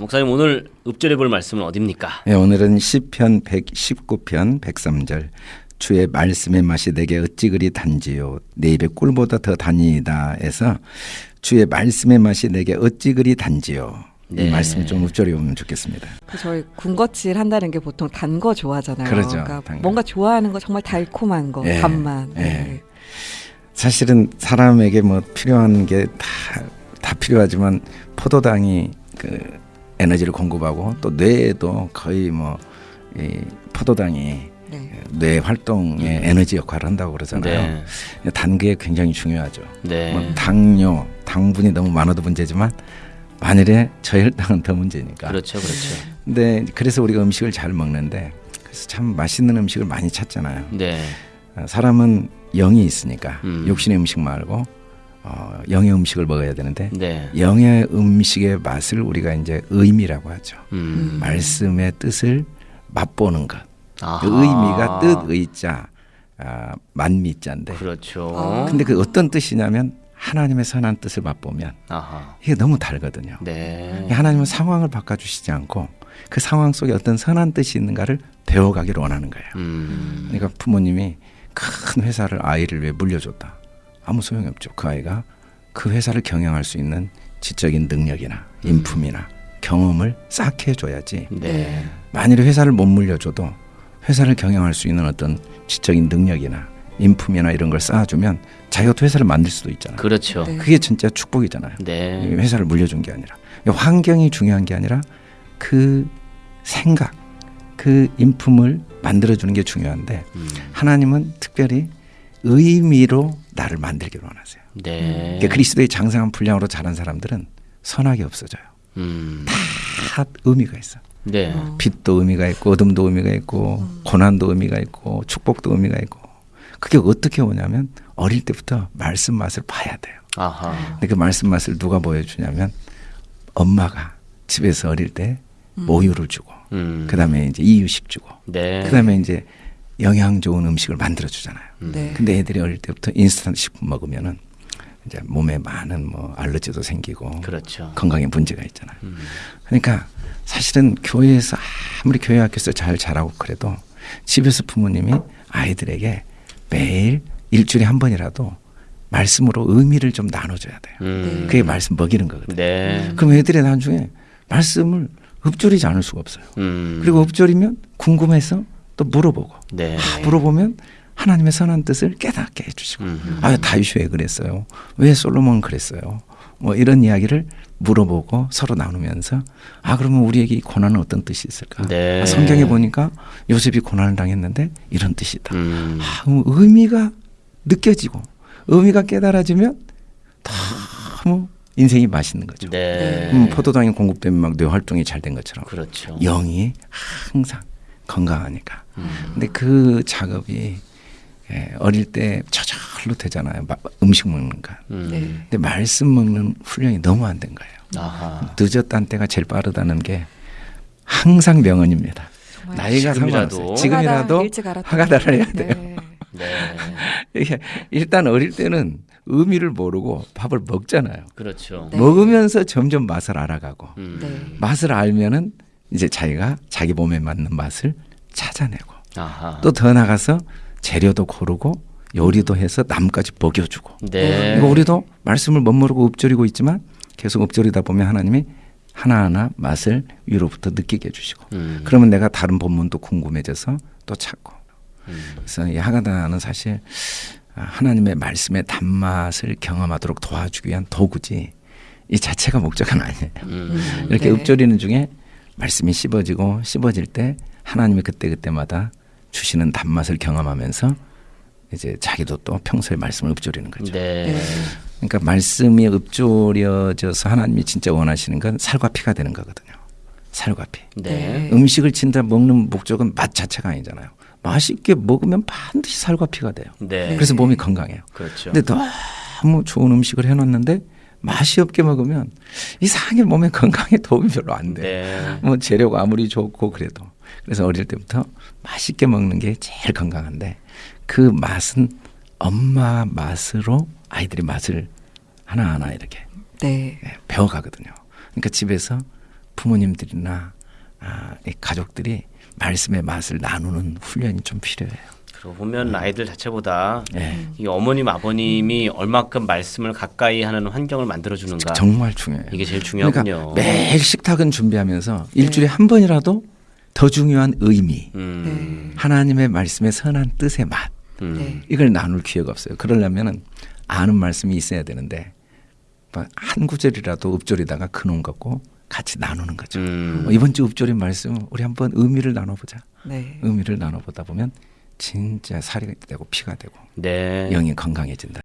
목사님 오늘 읍절해 볼 말씀은 어딥니까? 네, 오늘은 시편 119편 103절 주의 말씀의 맛이 내게 어찌 그리 단지요 내 입에 꿀보다 더 단이다에서 주의 말씀의 맛이 내게 어찌 그리 단지요 네. 이 말씀 좀 읊조려 보면 좋겠습니다. 그 저희 군것질 한다는 게 보통 단 거 좋아하잖아요. 그러죠, 그러니까. 뭔가 좋아하는 거 정말 달콤한 거, 예, 단맛. 예. 네. 사실은 사람에게 뭐 필요한 게 다 다 필요하지만 포도당이 그 에너지를 공급하고 또 뇌에도 거의 뭐 이 포도당이 네. 뇌 활동에 에너지 역할을 한다고 그러잖아요. 네. 단 게 굉장히 중요하죠. 네. 뭐 당뇨, 당분이 너무 많아도 문제지만 만일에 저혈당은 더 문제니까. 그렇죠, 그렇죠. 근데 그래서 우리가 음식을 잘 먹는데 그래서 참 맛있는 음식을 많이 찾잖아요. 네. 어, 사람은 영이 있으니까 음. 육신의 음식 말고 어, 영의 음식을 먹어야 되는데 네. 영의 음식의 맛을 우리가 이제 의미라고 하죠. 음. 말씀의 뜻을 맛보는 것. 아하. 그 의미가 뜻 의자 아, 만미자인데. 그렇죠. 아. 근데 그 어떤 뜻이냐면 하나님의 선한 뜻을 맛보면 아하. 이게 너무 다르거든요. 네. 하나님은 상황을 바꿔주시지 않고 그 상황 속에 어떤 선한 뜻이 있는가를 배워가기를 원하는 거예요. 음. 그러니까 부모님이 큰 회사를 아이를 위해 물려줬다. 아무 소용이 없죠. 그 아이가 그 회사를 경영할 수 있는 지적인 능력이나 인품이나 경험을 쌓게 해줘야지. 네. 만일에 회사를 못 물려줘도 회사를 경영할 수 있는 어떤 지적인 능력이나 인품이나 이런 걸 쌓아주면 자기가 또 회사를 만들 수도 있잖아요. 그렇죠. 네. 그게 진짜 축복이잖아요. 네. 이 회사를 물려준 게 아니라 환경이 중요한 게 아니라 그 생각, 그 인품을 만들어주는 게 중요한데 음. 하나님은 특별히 의미로 나를 만들기를 원하세요. 네. 그러니까 그리스도의 장성한 분량으로 자란 사람들은 선악이 없어져요. 음. 다 의미가 있어. 네. 어. 빛도 의미가 있고 어둠도 의미가 있고 고난도 의미가 있고 축복도 의미가 있고 그게 어떻게 오냐면 어릴 때부터 말씀 맛을 봐야 돼요. 아하. 근데 그 말씀 맛을 누가 보여주냐면 엄마가 집에서 어릴 때 모유를 주고 음. 그다음에 이제 이유식 주고 네. 그다음에 이제 영양 좋은 음식을 만들어 주잖아요. 네. 근데 애들이 어릴 때부터 인스턴트 식품 먹으면은 이제 몸에 많은 뭐 알러지도 생기고 그렇죠. 건강에 문제가 있잖아요. 음. 그러니까 사실은 교회에서 아무리 교회 학교에서 잘 자라고 그래도 집에서 부모님이 아이들에게 매일 일주일에 한 번이라도 말씀으로 의미를 좀 나눠줘야 돼요. 음. 그게 말씀 먹이는 거거든요. 네. 그럼 애들이 나중에 말씀을 읊조리지 않을 수가 없어요. 음. 그리고 읊조리면 궁금해서 또 물어보고 네. 아, 물어보면 하나님의 선한 뜻을 깨닫게 해주시고 음. 아 다윗이 왜 그랬어요? 왜 솔로몬 그랬어요? 뭐 이런 이야기를 물어보고 서로 나누면서 아 그러면 우리에게 이 고난은 어떤 뜻이 있을까? 네. 아, 성경에 보니까 요셉이 고난을 당했는데 이런 뜻이다. 음. 아, 의미가 느껴지고 의미가 깨달아지면 너무 인생이 맛있는 거죠. 네. 음, 포도당이 공급되면 막 뇌 활동이 잘 된 것처럼 그렇죠. 영이 항상 건강하니까. 음. 근데 그 작업이 예, 어릴 때 저절로 되잖아요. 마- 음식 먹는 거. 음. 네. 근데 말씀 먹는 훈련이 너무 안 된 거예요. 아하. 늦었다는 때가 제일 빠르다는 게 항상 명언입니다. 정말 나이가. 상관없어요. 지금이라도. 화가다를 해야 돼요. 네. 네. 이게 일단 어릴 때는 의미를 모르고 밥을 먹잖아요. 그렇죠. 네. 먹으면서 점점 맛을 알아가고 음. 네. 맛을 알면은 이제 자기가 자기 몸에 맞는 맛을 찾아내고 아하. 또 더 나가서 재료도 고르고 요리도 해서 남까지 먹여주고 네. 이거 우리도 말씀을 멋모르고 읊조리고 있지만 계속 읊조리다 보면 하나님이 하나하나 맛을 위로부터 느끼게 해주시고 음. 그러면 내가 다른 본문도 궁금해져서 또 찾고 음. 그래서 이 하가다는 사실 아, 하나님의 말씀의 단맛을 경험하도록 도와주기 위한 도구지 이 자체가 목적은 아니에요. 음. 이렇게 네. 읊조리는 중에 말씀이 씹어지고 씹어질 때 하나님이 그때 그때마다 주시는 단맛을 경험하면서 이제 자기도 또 평소에 말씀을 읊조리는 거죠. 네. 네. 그러니까 말씀이 읊조려져서 하나님이 진짜 원하시는 건 살과 피가 되는 거거든요. 살과 피. 네. 음식을 진짜 먹는 목적은 맛 자체가 아니잖아요. 맛있게 먹으면 반드시 살과 피가 돼요. 네. 그래서 몸이 건강해요. 그렇죠. 근데 너무 좋은 음식을 해놨는데 맛이 없게 먹으면 이상하게 몸에 건강에 도움이 별로 안 돼요. 네. 뭐 재료가 아무리 좋고 그래도 그래서 어릴 때부터 맛있게 먹는 게 제일 건강한데 그 맛은 엄마 맛으로 아이들이 맛을 하나하나 이렇게 네. 예, 배워가거든요. 그러니까 집에서 부모님들이나 아, 이 가족들이 말씀의 맛을 나누는 훈련이 좀 필요해요. 그러고 보면 아이들 자체보다 예. 이 어머님 아버님이 얼마큼 말씀을 가까이 하는 환경을 만들어 주는가 정말 중요해요. 이게 제일 중요하군요. 그러니까 매일 식탁은 준비하면서 일주일에 한 번이라도 더 중요한 의미, 음, 하나님의 말씀의 선한 뜻의 맛 음. 네. 이걸 나눌 기회가 없어요. 그러려면은 아는 말씀이 있어야 되는데 뭐한 구절이라도 읍조리다가 그놈 갖고 같이 나누는 거죠. 음. 어, 이번 주 읍조리 말씀 우리 한번 의미를 나눠보자. 네. 의미를 나눠보다 보면 진짜 살이 되고 피가 되고 네. 영이 건강해진다.